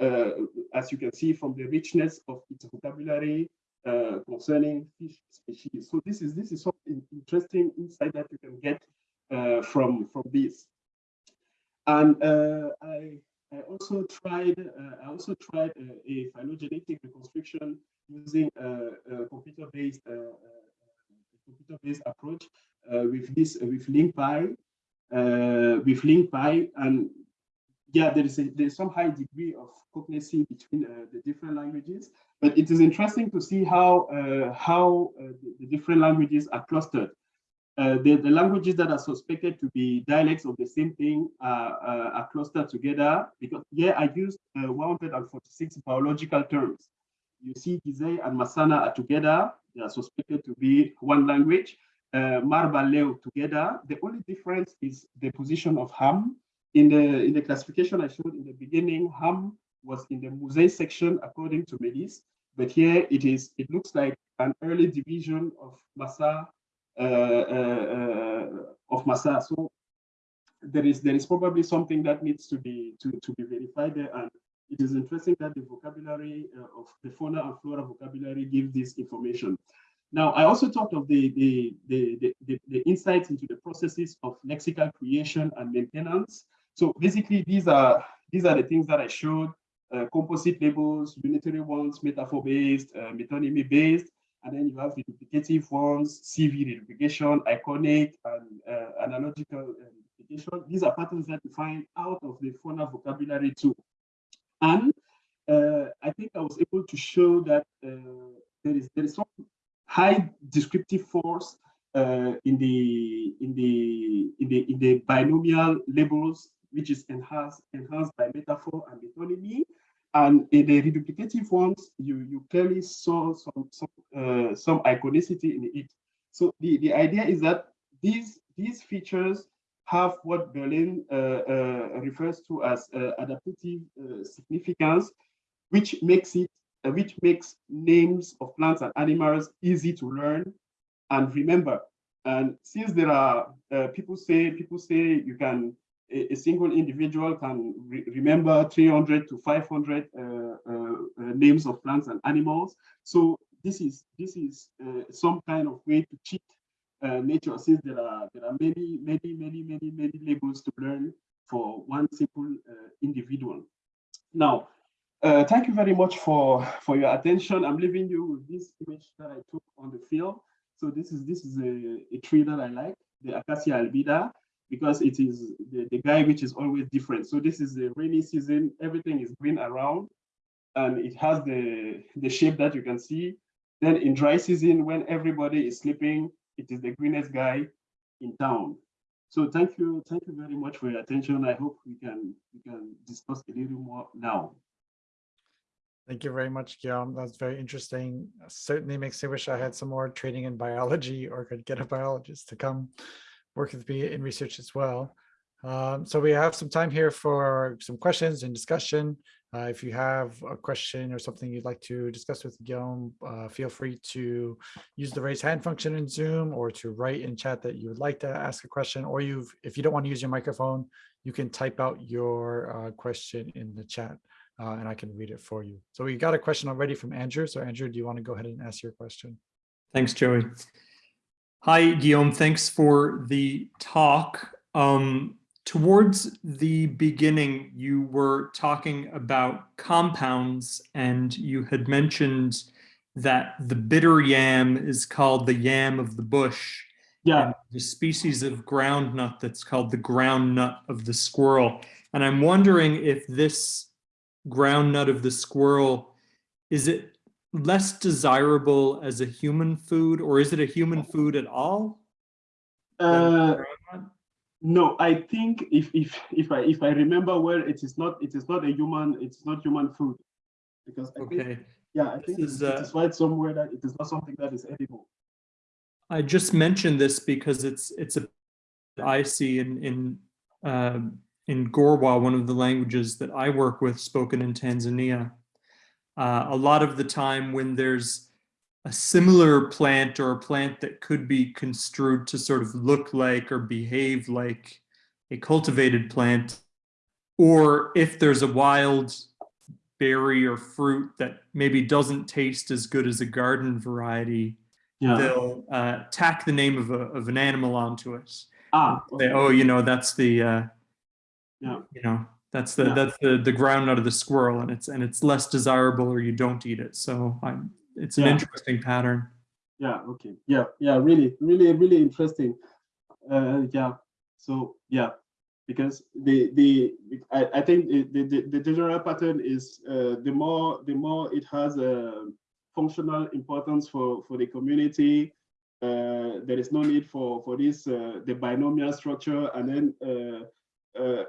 uh, as you can see from the richness of its vocabulary uh, concerning fish species. So this is this is some interesting insight that you can get from from this. And uh, I, I also tried, uh, I also tried uh, a phylogenetic reconstruction using a, computer-based computer-based approach with this with LingPy, with LingPy, and yeah, there is a, there's some high degree of cognacy between uh, the different languages, but it is interesting to see how uh, how uh, the, the, different languages are clustered. Uh, the, the, languages that are suspected to be dialects of the same thing are, uh, are clustered together because here I used uh, 146 biological terms. You see Gizeh and Masana are together. They are suspected to be one language. Uh, Marbaleo together. The only difference is the position of Ham. In the, in the classification I showed in the beginning, Ham was in the Musei section according to Melis, but here it is, it looks like an early division of Masa uh, of Massa. So there is there is probably something that needs to be to, to be verified there. And it is interesting that the vocabulary of the fauna and flora vocabulary gives this information. Now, I also talked of the, the, the, the, the insights into the processes of lexical creation and maintenance. So basically, these are these are the things that I showed, uh, composite labels, unitary ones, metaphor-based, uh, metonymy-based, and then you have the duplicative ones, CV reduplication, iconic, and uh, analogical duplication. These are patterns that you find out of the fauna vocabulary too. And uh, I think I was able to show that uh, there is there is some high descriptive force uh, in the in the in the in the binomial labels, which is enhanced enhanced by metaphor and metonymy. And in the reduplicative ones, you, you clearly saw some, some, uh, some iconicity in it. So the, the idea is that these, these features have what Berlin uh, uh, refers to as uh, adaptive uh, significance, which makes it, uh, which makes names of plants and animals easy to learn and remember. And since there are people say people say you can a, a single individual can re remember 300 to 500 uh, uh, uh, names of plants and animals. So this is this is uh, some kind of way to cheat uh, nature since there are there are many many many many many labels to learn for one simple uh, individual. Now, thank you very much for for your attention. I'm leaving you with this image that I took on the field. So this is this is a, a tree that I like, the Acacia albida. Because it is the, the guy which is always different. So this is the rainy season, everything is green around and it has the, the shape that you can see. Then in dry season, when everybody is sleeping, it is the greenest guy in town. So thank you, thank you very much for your attention. I hope we can we can discuss a little more now. Thank you very much, Guillaume. That's very interesting. Certainly makes me wish I had some more training in biology or could get a biologist to come work with me in research as well. Um, so we have some time here for some questions and discussion. Uh, if you have a question or something you'd like to discuss with Guillaume, uh, feel free to use the raise hand function in Zoom or to write in chat that you would like to ask a question, or you've, if you don't want to use your microphone, you can type out your uh, question in the chat uh, and I can read it for you. So we got a question already from Andrew. So Andrew, do you want to go ahead and ask your question? Thanks, Joey. Hi, Guillaume. Thanks for the talk. Um, towards the beginning, you were talking about compounds and you had mentioned that the bitter yam is called the yam of the bush. Yeah. The species of groundnut that's called the ground nut of the squirrel. And I'm wondering if this ground nut of the squirrel, is it less desirable as a human food or is it a human food at all? Uh, no, I think if if if I if I remember well, it is not it is not a human it's not human food because I okay. Think, yeah, I think is, it uh, is right somewhere that it is not something that is edible. I just mentioned this because it's it's a I see in in uh, in Gorwa, one of the languages that I work with spoken in Tanzania. Uh, a lot of the time when there's a similar plant or a plant that could be construed to sort of look like or behave like a cultivated plant, or if there's a wild berry or fruit that maybe doesn't taste as good as a garden variety, yeah. they'll uh, tack the name of, a, of an animal onto it. Ah, okay. Oh, you know, that's the uh, yeah you know that's the Yeah. that's the the ground of the squirrel and it's and it's less desirable or you don't eat it. So i'm it's an Yeah. interesting pattern. Yeah okay. Yeah yeah really really really interesting. Uh yeah. So yeah because the the i, I think the, the the general pattern is uh, the more the more it has a functional importance for for the community uh, there is no need for for this uh, the binomial structure and then uh, uh,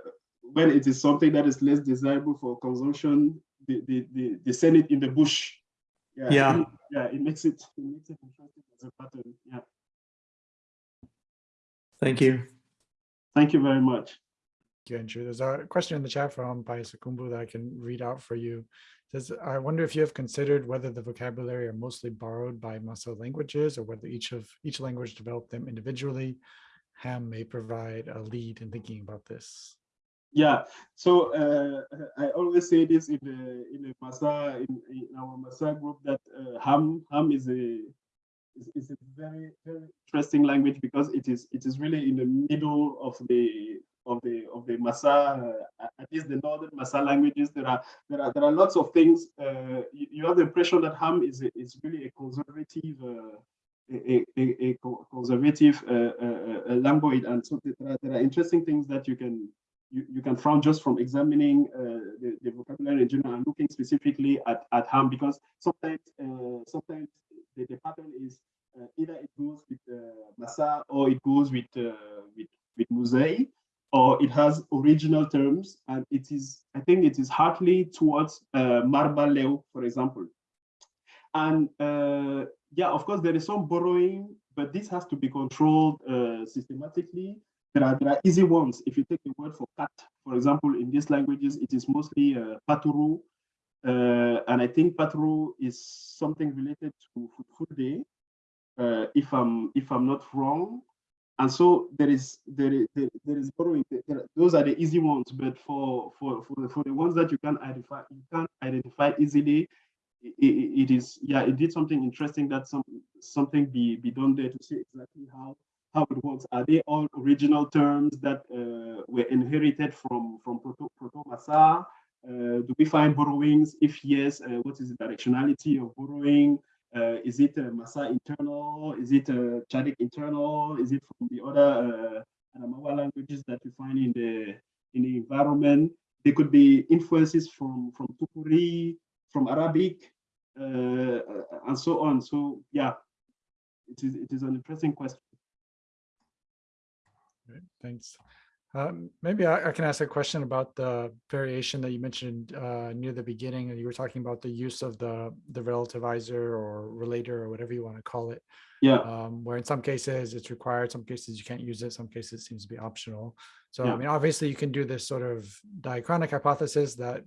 when it is something that is less desirable for consumption, they, they, they, they send it in the bush. Yeah, Yeah. It, yeah, it makes it, it makes it interesting as a pattern. Yeah. thank you Thank you very much. Thank you, Andrew. There's a question in the chat from Paisakumbu that I can read out for you. It says, I wonder if you have considered whether the vocabulary are mostly borrowed by Masa languages or whether each of each language developed them individually. Ham may provide a lead in thinking about this. Yeah, so uh, I always say this in the in the Masa in, in our Masa group that uh, Ham Ham is a is, is, a very very interesting language because it is it is really in the middle of the of the of the Masa uh, at least the northern Masa languages. There are there are there are lots of things. Uh, you, you, have the impression that Ham is a, is really a conservative. Uh, a, a, a, conservative uh, uh, language, and so there are, there are interesting things that you can you, you can find just from examining uh, the, the, vocabulary in general and looking specifically at, at ham because sometimes uh, sometimes the, the, pattern is uh, either it goes with Massa or it goes with with with Musei or it has original terms and it is I think it is hardly towards uh, Marbaleo, for example. And uh, yeah, of course, there is some borrowing, but this has to be controlled uh, systematically there are, there are easy ones. If you take the word for cat, for example, in these languages, it is mostly uh, paturu. Uh, and I think paturu is something related to Fulfulde, uh, if I'm if I'm not wrong. And so there is there is there is borrowing. There, those are the easy ones, but for for for the, for the ones that you can identify, you can't identify easily. It, it, it is yeah, it did something interesting that some something be be done there to see exactly how how it works. Are they all original terms that uh, were inherited from, from Proto, Proto? Uh, do we find borrowings? If yes, uh, what is the directionality of borrowing? Uh, is it Masa internal? Is it Chadic internal? Is it from the other Adamawa languages that you find in the in the environment. There could be influences from from Tupuri, from Arabic, uh, and so on. So yeah, it is it is an interesting question. Great, Thanks. Um, Maybe I I can ask a question about the variation that you mentioned uh, near the beginning. and You were talking about the use of the the relativizer or relator or whatever you want to call it. Yeah, um, where in some cases it's required, some cases you can't use it, some cases it seems to be optional. So, Yeah. I mean, obviously you can do this sort of diachronic hypothesis that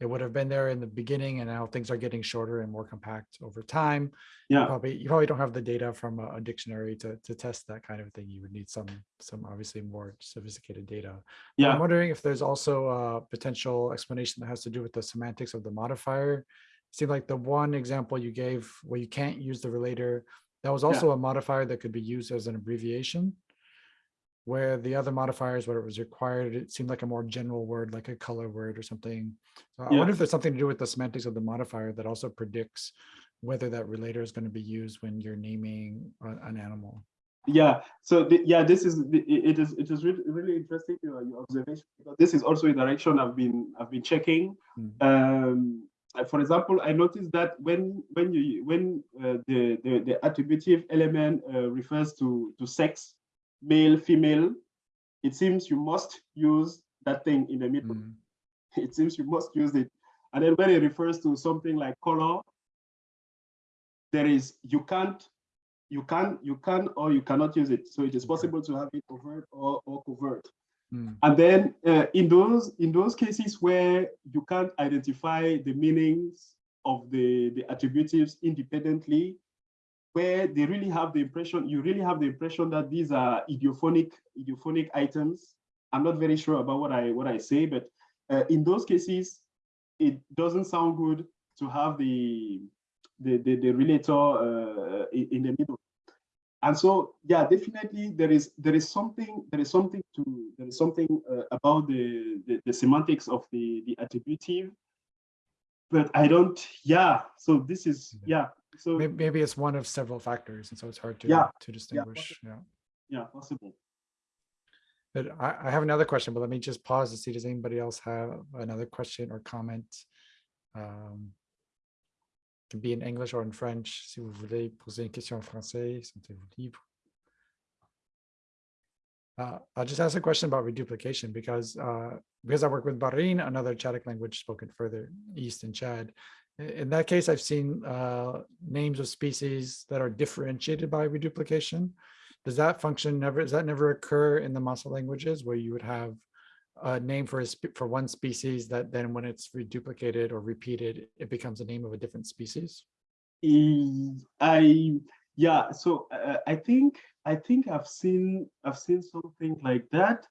it would have been there in the beginning and now things are getting shorter and more compact over time. yeah, Probably, you probably don't have the data from a, a dictionary to, to test that kind of thing. You would need some, some obviously more sophisticated data. But I'm wondering if there's also a potential explanation that has to do with the semantics of the modifier. Seemed like the one example you gave where you can't use the relator, that was Yeah. also a modifier that could be used as an abbreviation. Where the other modifiers, where it was required, it seemed like a more general word, like a color word or something. So I wonder if there's something to do with the semantics of the modifier that also predicts whether that relator is going to be used when you're naming an animal. yeah. So the, yeah, this is the, it is it is really really interesting your, your observation because this is also a direction I've been I've been checking. Mm. Um, uh, for example, I noticed that when when you when uh, the, the the attributive element uh, refers to to sex, male, female, it seems you must use that thing in the middle. Mm, [LAUGHS] It seems you must use it, and then when it refers to something like color, there is you can't you can you can or you cannot use it. So it is possible to have it overt or, or covert. mm, And then uh, in those in those cases where you can't identify the meanings of the, the attributives independently, where they really have the impression, you really have the impression that these are ideophonic, ideophonic items. I'm not very sure about what I what I say, but uh, in those cases, it doesn't sound good to have the the, the, the relator uh, in, in the middle. And so, yeah, definitely there is there is something there is something to there is something uh, about the, the the semantics of the the attributive, but I don't. Yeah, so this is yeah. So Maybe, maybe it's one of several factors, and so it's hard to Yeah, to distinguish. Yeah. yeah, possible. But I, I have another question, but let me just pause to see, does anybody else have another question or comment? Um, Can be in English or in French, si vous voulez poser une question en français, sentez-vous libre. Uh, I'll just ask a question about reduplication because uh, because I work with Barin, another Chadic language spoken further east in Chad. In that case, I've seen uh, names of species that are differentiated by reduplication. Does that function never, does that never occur in the Masa languages where you would have a name for a, for one species that then when it's reduplicated or repeated, it becomes a name of a different species? I, yeah. So uh, I think I think I've seen I've seen something like that,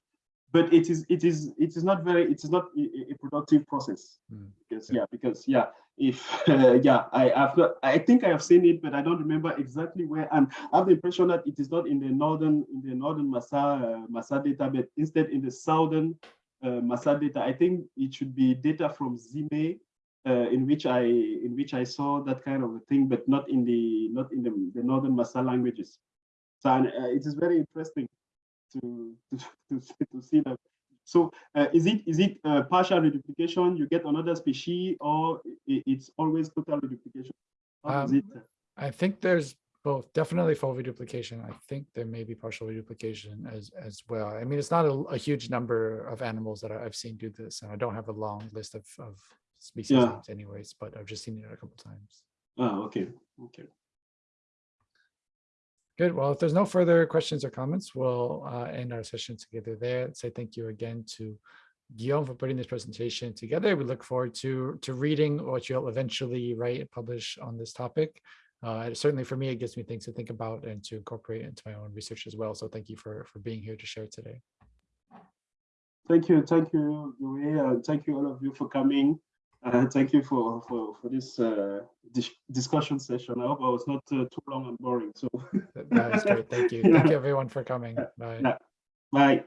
but it is it is it is not very it is not a, a- productive process Hmm, because yeah. yeah because yeah if uh, [LAUGHS] yeah I have not I think I have seen it but I don't remember exactly where and I have the impression that it is not in the northern in the northern Masa uh, Masa data but instead in the southern uh, Masa data I think it should be data from Zime uh, in which I in which I saw that kind of a thing, but not in the not in the, the northern Masa languages. So and, uh, it is very interesting to [LAUGHS] to, to, see- to see that. So uh, is it is it uh, partial reduplication? You get another species, or it's always total reduplication? Um, it? I think there's both, definitely full reduplication. I think there may be partial reduplication as, as well. I mean, it's not a, a huge number of animals that I've seen do this, and I don't have a long list of, of species Yeah. names anyways, but I've just seen it a couple times. Ah, okay, okay. Good. Well, if there's no further questions or comments, we'll uh, end our session together there. Say thank you again to Guillaume for putting this presentation together. We look forward to to reading what you'll eventually write and publish on this topic. Uh, certainly for me, it gives me things to think about and to incorporate into my own research as well. So thank you for for being here to share today. Thank you, thank you, Louis, and thank you all of you for coming. Uh, thank you for for for this uh, dis discussion session. I hope I was not uh, too long and boring. So That is great. Thank you. [LAUGHS] Thank you everyone for coming. Bye. Bye.